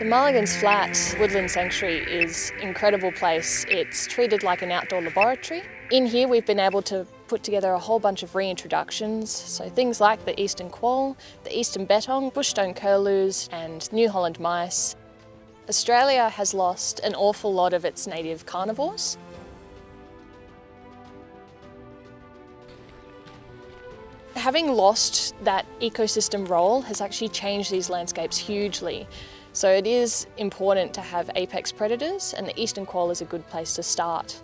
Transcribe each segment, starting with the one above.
The Mulligan's Flat Woodland Sanctuary is an incredible place. It's treated like an outdoor laboratory. In here we've been able to put together a whole bunch of reintroductions, so things like the eastern quoll, the eastern bettong, bushstone curlews and New Holland mice. Australia has lost an awful lot of its native carnivores. Having lost that ecosystem role has actually changed these landscapes hugely. So it is important to have apex predators and the eastern quoll is a good place to start.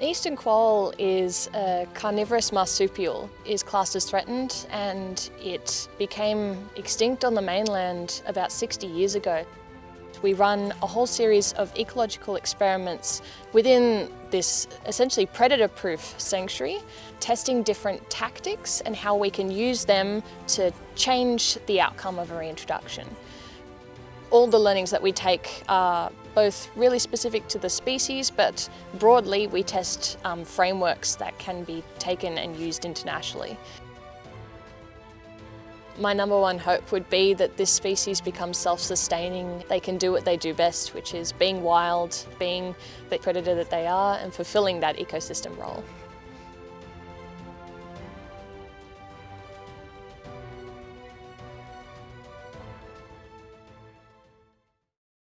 The eastern quoll is a carnivorous marsupial, is classed as threatened and it became extinct on the mainland about 60 years ago. We run a whole series of ecological experiments within this essentially predator-proof sanctuary, testing different tactics and how we can use them to change the outcome of a reintroduction. All the learnings that we take are both really specific to the species, but broadly we test um, frameworks that can be taken and used internationally. My number one hope would be that this species becomes self-sustaining. They can do what they do best, which is being wild, being the predator that they are, and fulfilling that ecosystem role.